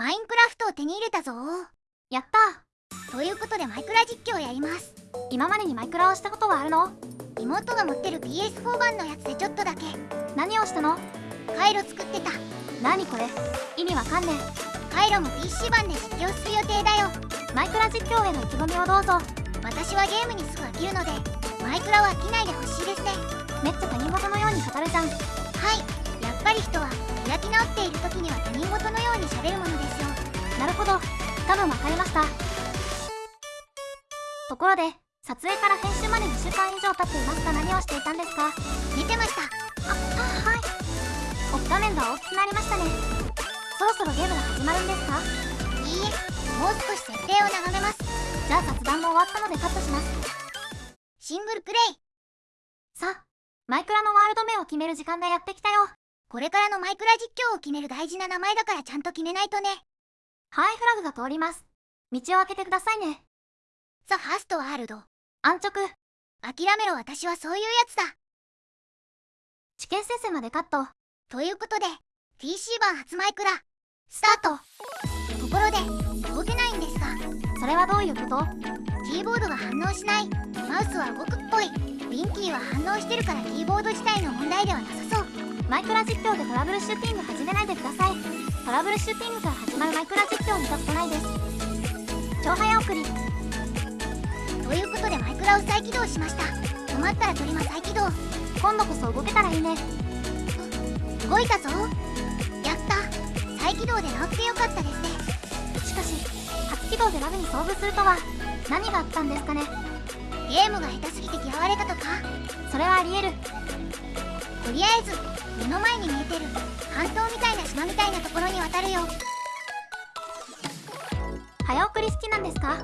マインクラフトを手に入れたぞ。やった。ということでマイクラ実況をやります。今までにマイクラをしたことはあるの？妹が持ってる PS4 版のやつでちょっとだけ。何をしたの？回路作ってた。何これ？意味わかんね回路も PC 版で実況する予定だよ。えマイクラ実況への意気込みをどうぞ。私はゲームにすぐ飽きるのでマイクラは飽きないでほしいですね。めっちゃ他人事のように語るじゃん。はいやっぱり人は開き直っている時には他人事のように喋るものですよ。なるほど。多分わかりました。ところで撮影から編集まで2週間以上経っていますが何をしていたんですか？寝てました。ああはい。お画面が大きくなりましたね。そろそろゲームが始まるんですか？いいえ。もう少し設定を眺めます。じゃあ雑談も終わったのでカットします。シングルプレイ。さあマイクラのワールド名を決める時間がやってきたよこれからのマイクラ実況を決める大事な名前だからちゃんと決めないとね。ハイフラグが通ります。道を開けてくださいね。ザ・ファーストワールド。安直諦めろ。私はそういうやつだ。知見先生までカット。ということで PC 版初マイクラ。スタート。ところで動けないんですが。それはどういうこと？キーボードが反応しない。マウスは動くっぽい。ウィンキーは反応してるからキーボードマイクラ実況でトラブルシューティング始めないでください。トラブルシューティングから始まるマイクラ実況見たことないです。超早送り。ということでマイクラを再起動しました。止まったらトリマ再起動。今度こそ動けたらいいね。動いたぞ。やった。再起動で直ってよかったですね。しかし初起動でラグに遭遇するとは何があったんですかね。ゲームが下手すぎて嫌われたとか。それはありえる。とりあえず目の前に見えてる。半島みたいな島みたいなところに渡るよ。早送り好きなんですか？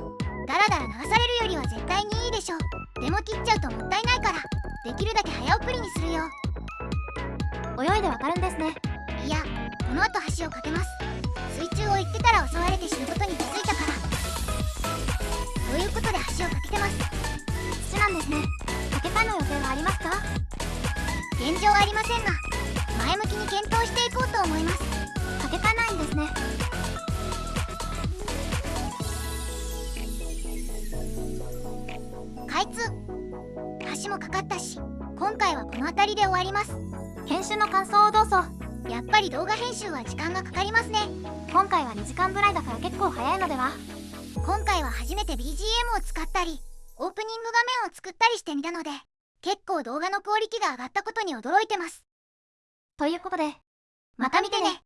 だらだら流されるよりは絶対にいいでしょでも切っちゃうともったいないから。できるだけ早送りにするよ。泳いで渡るんですね。いやこの後橋を架けます検討していこうと思います。かけ替えないんですね開通。橋もかかったし今回はこの辺りで終わります。編集の感想をどうぞ。やっぱり動画編集は時間がかかりますね。今回は2時間ぐらいだから結構早いのでは。今回は初めて BGM を使ったりオープニング画面を作ったりしてみたので結構動画のクオリティが上がったことに驚いてます。ということでまた見てね。